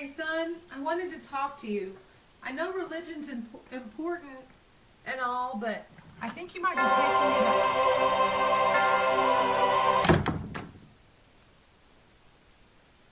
Hey, son, I wanted to talk to you. I know religion's imp- important and all, but I think you might be taking.